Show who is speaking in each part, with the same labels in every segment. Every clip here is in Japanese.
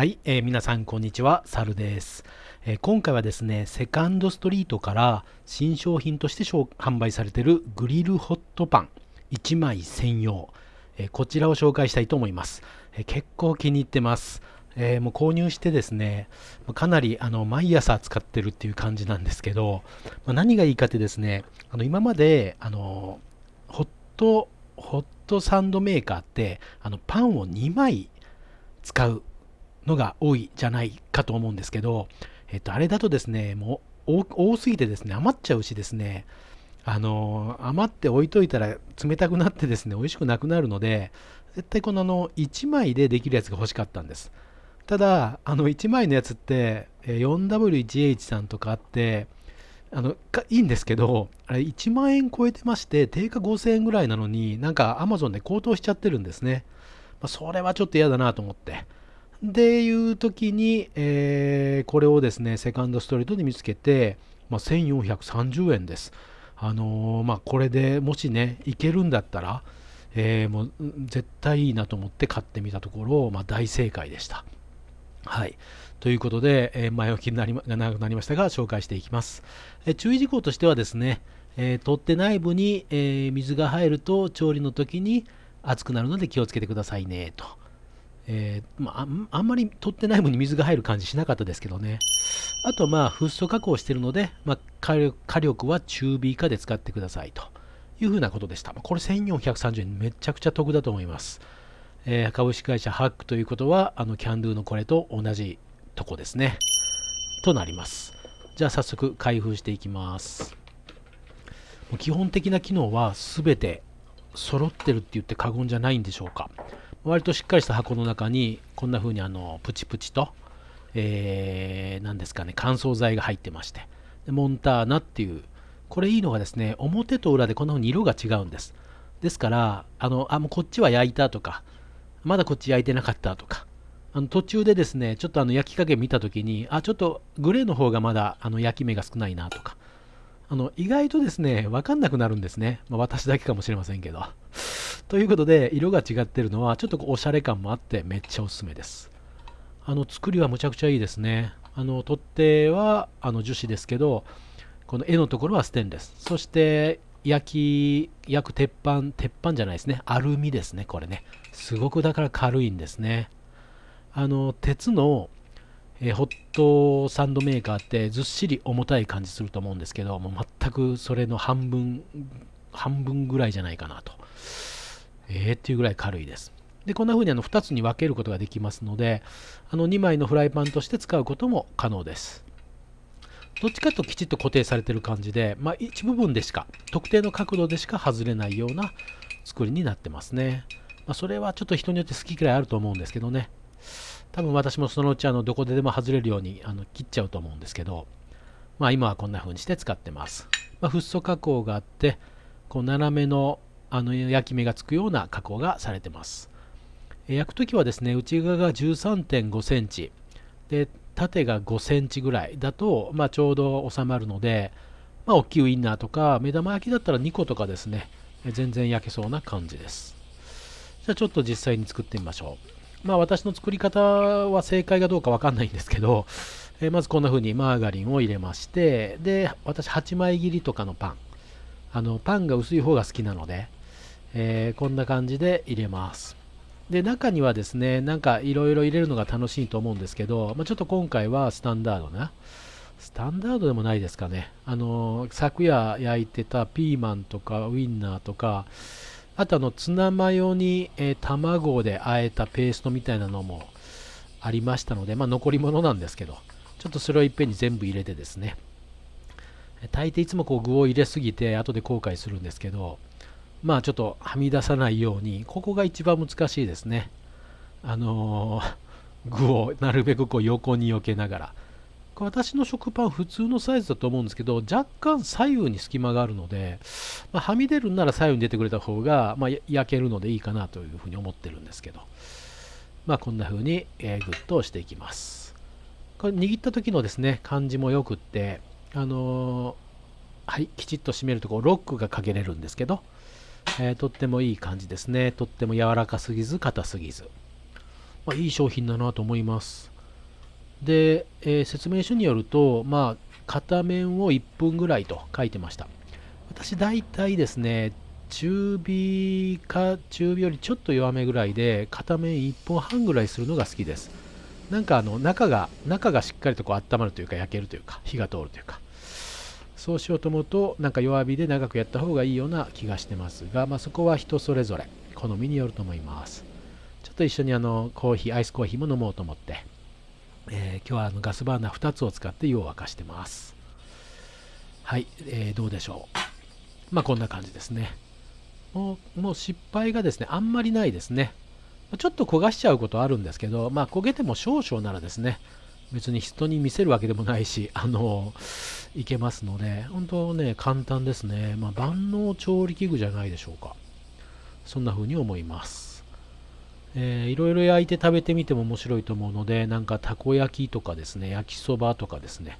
Speaker 1: はい、えー皆さんこんにちは、サルです、えー今回はですね、セカンドストリートから新商品として販売されているグリルホットパン1枚専用、えーこちらを紹介したいと思います。え結構気に入ってます。えもう購入してですね、かなりあの毎朝使ってるっていう感じなんですけど、まあ何がいいかってですね、あの今まであのホットホットサンドメーカーってあのパンを2枚使うのが多いじゃないかと思うんですけど、えっと、あれだとですね、もう多すぎてですね、余っちゃうしですね、あの余って置いといたら冷たくなってですね、美味しくなくなるので、絶対このあの1枚でできるやつが欲しかったんです。ただ、あの1枚のやつって 4W1H さんとかあって、あのいいんですけど、あれ1万円超えてまして、定価5000円ぐらいなのに、なんか Amazon で高騰しちゃってるんですね。まあ、それはちょっと嫌だなと思って。でいう時に、えーこれをですね、セカンドストリートで見つけて、まあ、1430円です。あのーまあ、これでもしね、いけるんだったら、えーもう絶対いいなと思って買ってみたところ、まあ、大正解でした。はい。ということで、えー前置きになりま長くなりましたが、紹介していきます。えー注意事項としてはですね、えー取っ手内部に、えー水が入ると調理の時に熱くなるので気をつけてくださいねと。えーまあ、あんまり取っ手内部に水が入る感じしなかったですけどね。あとまあフッ素加工してるので、まあ、火力火力は中火以下で使ってくださいというふうなことでした。これ1430円めちゃくちゃ得だと思います。えー株式会社ハックということはあのキャンドゥのこれと同じとこですね。となります。じゃあ早速開封していきます。もう基本的な機能は全て揃ってるって言って過言じゃないんでしょうか。割としっかりした箱の中にこんな風にあのプチプチと、えー、何ですかね乾燥剤が入ってましてでモンターナっていうこれいいのがですね表と裏でこんな風に色が違うんです。ですからあのあもうこっちは焼いたとかまだこっち焼いてなかったとかあの途中でですねちょっとあの焼き加減見た時にあちょっとグレーの方がまだあの焼き目が少ないなとかあの意外とですね分かんなくなるんですね、まあ、私だけかもしれませんけど。ということで色が違ってるのはちょっとこうおしゃれ感もあってめっちゃおすすめです。あの作りはむちゃくちゃいいですね。あの取っ手はあの樹脂ですけどこの絵のところはステンレス。そして焼き焼く鉄板鉄板じゃないですね。アルミですねこれね。すごくだから軽いんですね。あの鉄のえホットサンドメーカーってずっしり重たい感じすると思うんですけどもう全くそれの半分半分ぐらいじゃないかなと。えー、っていうぐらい軽いです。でこんな風にあの2つに分けることができますのであの2枚のフライパンとして使うことも可能です。どっちかときちっと固定されてる感じで、まあ、一部分でしか特定の角度でしか外れないような作りになってますね、まあ、それはちょっと人によって好き嫌いあると思うんですけどね。多分私もそのうちあのどこででも外れるようにあの切っちゃうと思うんですけど、まあ、今はこんな風にして使ってます、まあ、フッ素加工があってこう斜めのあの焼き目がつくような加工がされてます。焼くときはですね内側が13.5センチ。で縦が5センチぐらいだと、まあ、ちょうど収まるので、まあ、大きいウインナーとか目玉焼きだったら2個とかですね全然焼けそうな感じです。じゃあちょっと実際に作ってみましょう。まあ私の作り方は正解かどうかわかんないんですけど、えーまずこんな風にマーガリンを入れましてで私8枚切りとかのパン。あのパンが薄い方が好きなので、えーこんな感じで入れます。で中にはですねなんかいろいろ入れるのが楽しいと思うんですけど、まあ、ちょっと今回はスタンダードなスタンダードでもないですかね。あの昨夜焼いてたピーマンとかウインナーとかあとあのツナマヨに、えー卵で和えたペーストみたいなのもありましたので、まあ、残り物なんですけどちょっとそれをいっぺんに全部入れてですね。大抵いつもこう具を入れすぎて後で後悔するんですけどまあちょっとはみ出さないようにここが一番難しいですね。あのー 具をなるべくこう横に避けながら。私の食パン普通のサイズだと思うんですけど若干左右に隙間があるので、まあはみ出るんなら左右に出てくれた方が、まあ、焼けるのでいいかなというふうに思ってるんですけど。まあこんな風に、えーグッと押していきます。これ握った時のですね感じもよくってあのーはいきちっと締めるとこうロックがかけれるんですけど、えーとってもいい感じですねとっても柔らかすぎず硬すぎず、まあ、いい商品だなと思いますで、えー、説明書によると、まあ、片面を1分ぐらいと書いてました。私大体ですね、中火か中火よりちょっと弱めぐらいで片面1分半ぐらいするのが好きです。なんかあの中が中がしっかりとこう温まるというか焼けるというか火が通るというかそうしようと思うとなんか弱火で長くやった方がいいような気がしてますが、まあ、そこは人それぞれ好みによると思います。ちょっと一緒にあのコーヒーアイスコーヒーも飲もうと思って、えー、今日はあのガスバーナー2つを使って湯を沸かしてます。はい、えー、どうでしょう。まあこんな感じですね。もうもう失敗がですねあんまりないですね。ちょっと焦がしちゃうことあるんですけど、まあ、焦げても少々ならですね、別に人に見せるわけでもないし、あの、いけますので、本当ね、簡単ですね。まあ、万能調理器具じゃないでしょうか。そんな風に思います。えー、いろいろ焼いて食べてみても面白いと思うので、なんかたこ焼きとかですね、焼きそばとかですね、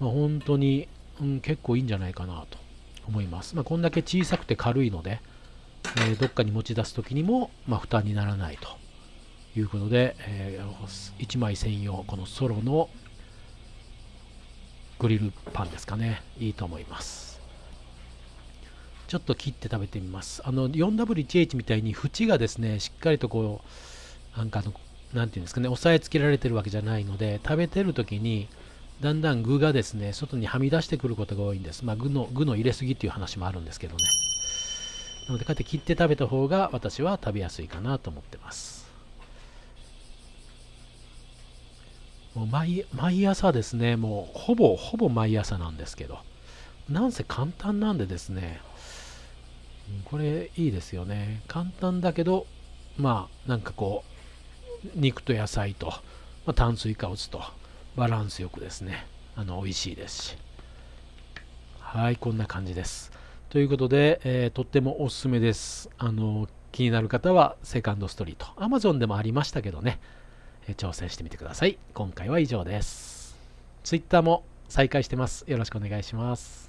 Speaker 1: まあ、本当に、うん、結構いいんじゃないかなと思います。まあ、こんだけ小さくて軽いので、えー、どっかに持ち出す時にも、まあ、負担にならないということで、えー、1枚専用このソロのグリルパンですかね。いいと思います。ちょっと切って食べてみます。あの 4W1H みたいに縁がですねしっかりとこうなんかのなんていうんですかね押さえつけられてるわけじゃないので食べてる時にだんだん具がですね外にはみ出してくることが多いんです。まあ具の具の入れすぎっていう話もあるんですけどね。なのでこうやって切って食べた方が私は食べやすいかなと思ってます。もう毎毎朝ですねもうほぼほぼ毎朝なんですけどなんせ簡単なんでですねこれいいですよね簡単だけどまあなんかこう肉と野菜と、まあ、炭水化物とバランスよくですねあの美味しいですしはいこんな感じですということで、えー、とってもおすすめです。あの気になる方はセカンドストリート。Amazon でもありましたけどね、挑戦してみてください。今回は以上です。Twitter も再開してます。よろしくお願いします。